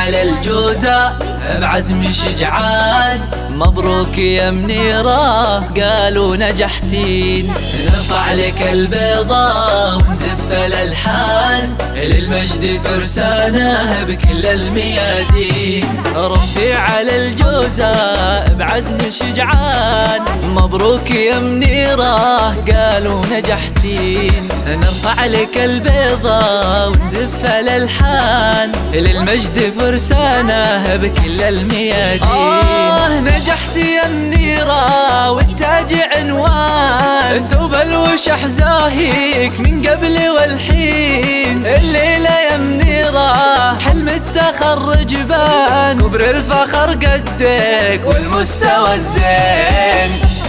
على الجوزة بعزم شجعان. مبروك يا منيرة قالوا نجحتين. نرفع لك البيضة ونزف الألحان. للمجد فرسانه بكل الميادين. ربي على الجوزة بعزم شجعان. مبروك يا منيرة قالوا نجحتين. نرفع لك البيضة ونزف الألحان. للمجد فرسانه بكل الميادين. آه نجحت يا منيرة والتاج عنوان. ثوب الوشح زاهيك من قبل والحين. الليلة يا منيرة حلم التخرج بان. كبر الفخر قدك والمستوى الزين.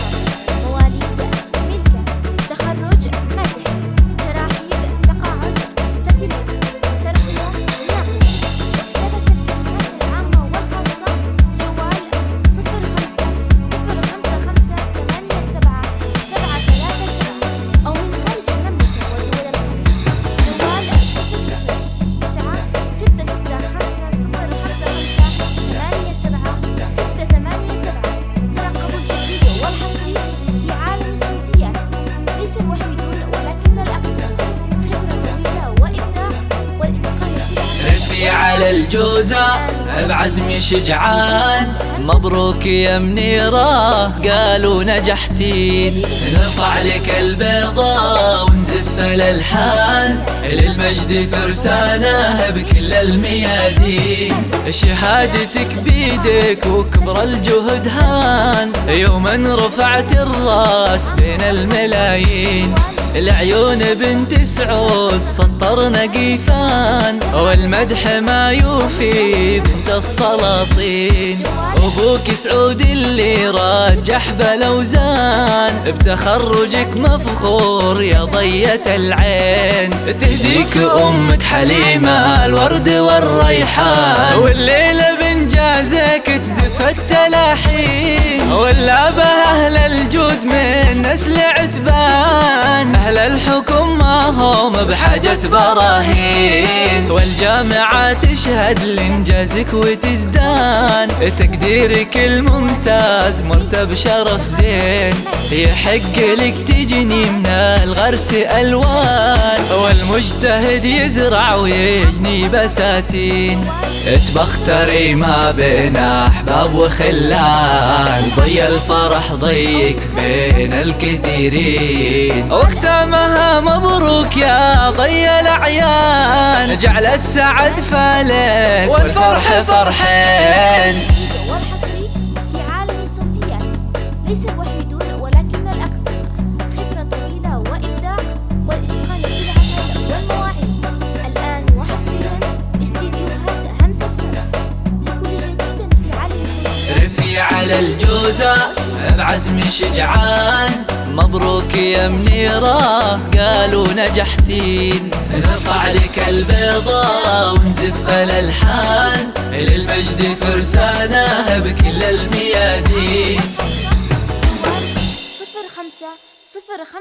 الجوزة بعزم شجعان مبروك يا منيرة قالوا نجحتين. نرفع لك البيضة ونزف الألحان للمجد فرسانة بكل الميادين. شهادتك بيدك وكبر الجهد هان يوما رفعت الراس بين الملايين. العيون بنت سعود سطر نقيفان والمدح ما يوفي بنت السلاطين. أبوك سعود اللي رجح بلوزان بتخرجك مفخور يا ضية العين. تهديك أمك حليمة الورد والريحان. والليلة بنجازك تزف التلاحين. ولا أهل الجود من نسل الحكم ما هم بحاجة براهين. والجامعة تشهد لانجازك وتزدان تقديرك الممتاز مرتب شرف زين. يحق لك تجني من الغرس ألوان. والمجتهد يزرع ويجني بساتين. تبختري ما بين أحباب وخلان. ضي الفرح ضيك بين الكثيرين. واختامها مبروك يا ضي الأعيان. جعل السعد فالك والفرح فرحين. ليس الوحيدون على الجوزة بعزم شجعان. مبروك يا منيرة قالوا نجحتين. نرفع لك البيضة ونزف الألحان للمجد فرسانة بكل الميادين. صفر خمسة صفر خمسة.